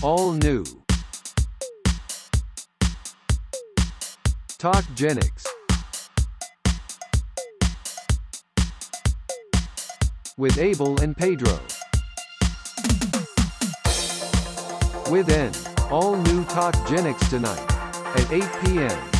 All new. Talk Talkgenics. With Abel and Pedro. With N. All new Talk Talkgenics tonight. At 8 p.m.